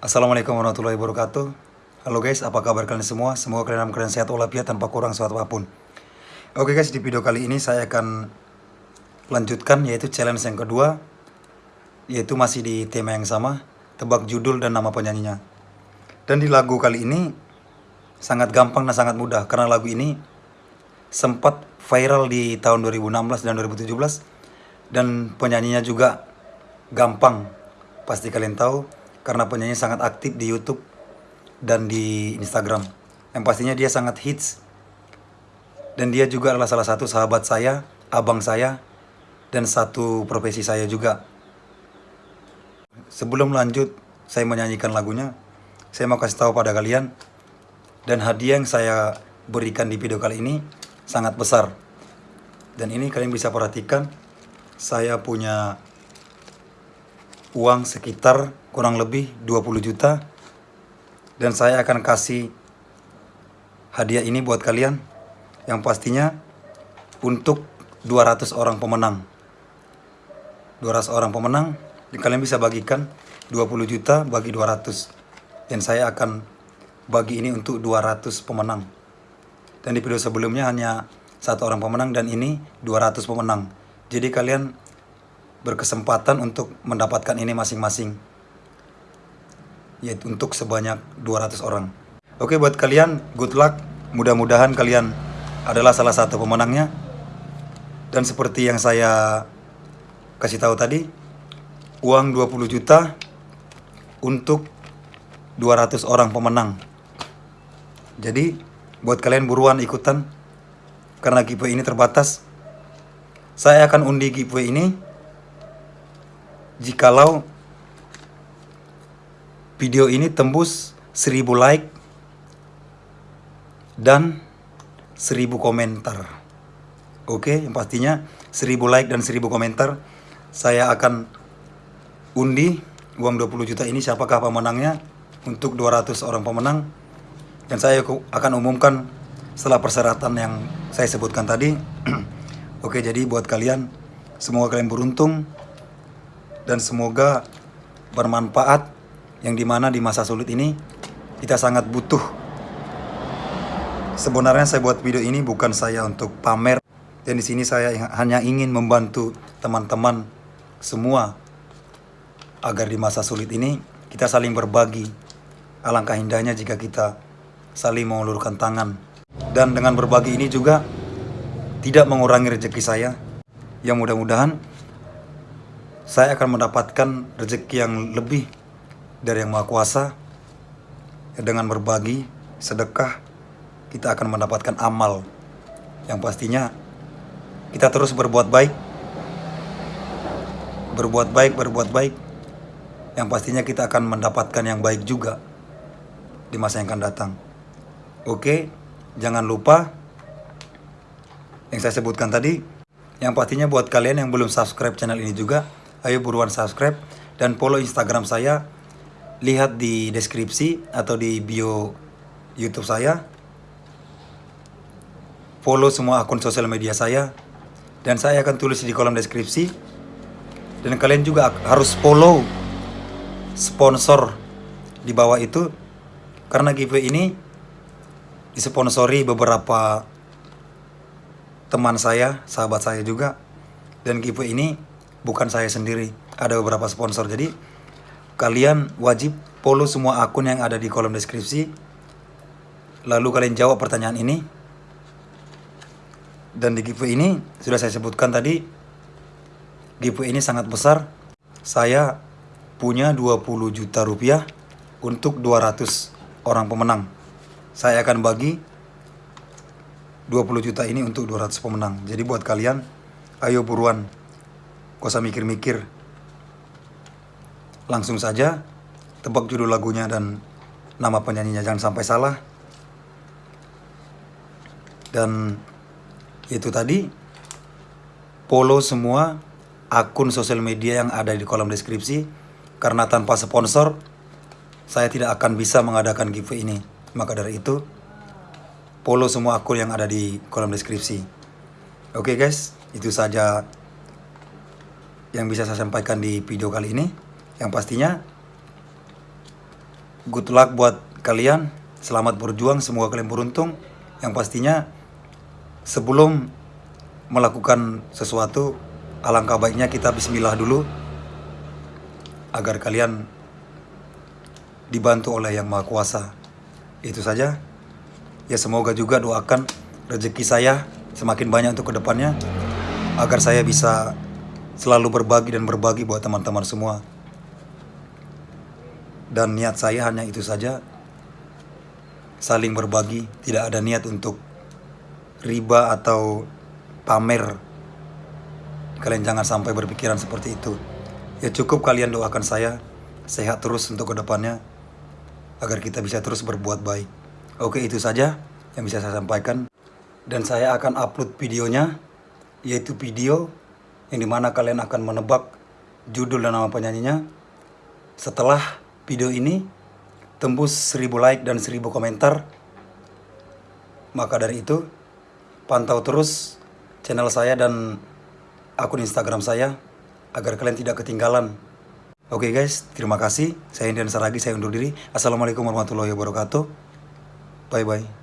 Assalamualaikum warahmatullahi wabarakatuh. Halo guys, apa kabar kalian semua? Semoga kalian dalam keadaan sehat walafiat tanpa kurang suatu apa pun. Oke guys, di video kali ini saya akan lanjutkan yaitu challenge yang kedua Yaitu masih di tema yang sama Tebak judul dan nama penyanyinya. Dan di lagu kali ini sangat gampang dan sangat mudah Karena lagu ini sempat viral di tahun 2016 dan 2017 Dan penyanyinya juga gampang. Pasti kalian tahu karena penyanyi sangat aktif di YouTube dan di Instagram. Yang pastinya dia sangat hits. Dan dia juga adalah salah satu sahabat saya, abang saya, dan satu profesi saya juga. Sebelum lanjut, saya menyanyikan lagunya. Saya mau kasih tahu pada kalian. Dan hadiah yang saya berikan di video kali ini sangat besar. Dan ini kalian bisa perhatikan. Saya punya uang sekitar kurang lebih 20 juta dan saya akan kasih hadiah ini buat kalian. Yang pastinya untuk 200 orang pemenang. 200 orang pemenang kalian bisa bagikan 20 juta bagi 200 dan saya akan bagi ini untuk 200 pemenang. Dan di video sebelumnya hanya satu orang pemenang dan ini 200 pemenang. Jadi kalian berkesempatan untuk mendapatkan ini masing-masing. Yaitu untuk sebanyak 200 orang. Oke buat kalian good luck. Mudah-mudahan kalian adalah salah satu pemenangnya. Dan seperti yang saya kasih tahu tadi uang 20 juta untuk 200 orang pemenang. Jadi buat kalian buruan ikutan karena giveaway ini terbatas saya akan undi giveaway ini jikalau video ini tembus 1000 like dan 1000 komentar. Oke, yang pastinya 1000 like dan 1000 komentar saya akan undi uang 20 juta ini siapakah pemenangnya untuk 200 orang pemenang dan saya akan umumkan setelah persyaratan yang saya sebutkan tadi. Oke, jadi buat kalian semoga kalian beruntung dan semoga bermanfaat yang di mana di masa sulit ini kita sangat butuh. Sebenarnya saya buat video ini bukan saya untuk pamer. Dan di sini saya hanya ingin membantu teman-teman semua agar di masa sulit ini kita saling berbagi alangkah indahnya jika kita saling mengulurkan tangan. Dan dengan berbagi ini juga tidak mengurangi rezeki saya. Yang mudah-mudahan saya akan mendapatkan rezeki yang lebih dari yang Maha Kuasa. Dengan berbagi, sedekah, kita akan mendapatkan amal yang pastinya kita terus berbuat baik. Berbuat baik, berbuat baik. Yang pastinya kita akan mendapatkan yang baik juga di masa yang akan datang. Oke, jangan lupa yang saya sebutkan tadi. Yang pastinya buat kalian yang belum subscribe channel ini juga, ayo buruan subscribe dan follow Instagram saya. Lihat di deskripsi atau di bio YouTube saya. Follow semua akun sosial media saya dan saya akan tulis di kolom deskripsi. Dan kalian juga harus follow sponsor di bawah itu karena giveaway ini disponsori beberapa teman saya, sahabat saya juga. Dan giveaway ini bukan saya sendiri ada beberapa sponsor. Jadi kalian wajib follow semua akun yang ada di kolom deskripsi. Lalu kalian jawab pertanyaan ini. Dan di giveaway ini sudah saya sebutkan tadi giveaway ini sangat besar. Saya punya 20 juta rupiah untuk 200 orang pemenang. Saya akan bagi 20 juta ini untuk 200 pemenang. Jadi buat kalian ayo buruan Gak usah mikir-mikir. Langsung saja tebak judul lagunya dan nama penyanyinya jangan sampai salah. Dan itu tadi follow semua akun sosial media yang ada di kolom deskripsi karena tanpa sponsor saya tidak akan bisa mengadakan giveaway ini. Maka dari itu follow semua akun yang ada di kolom deskripsi. Oke okay guys, itu saja yang bisa saya sampaikan di video kali ini. Yang pastinya good luck buat kalian. Selamat berjuang, semoga kalian beruntung. Yang pastinya sebelum melakukan sesuatu, alangkah baiknya kita bismillah dulu agar kalian dibantu oleh Yang Maha Kuasa. Itu saja. Ya semoga juga doakan rezeki saya semakin banyak untuk ke depannya agar saya bisa selalu berbagi dan berbagi buat teman-teman semua. Dan niat saya hanya itu saja, saling berbagi, tidak ada niat untuk riba atau pamer. Kalian jangan sampai berpikiran seperti itu. Ya cukup kalian doakan saya sehat terus untuk ke depannya agar kita bisa terus berbuat baik. Oke itu saja yang bisa saya sampaikan dan saya akan upload videonya yaitu video yang di mana kalian akan menebak judul dan nama penyanyinya. Setelah video ini tembus 1000 like dan 1000 komentar. Maka dari itu pantau terus channel saya dan akun instagram saya agar kalian tidak ketinggalan. Oke okay guys terima kasih. Saya Indian Saragi saya undur diri. Assalamualaikum warahmatullahi wabarakatuh. Bye bye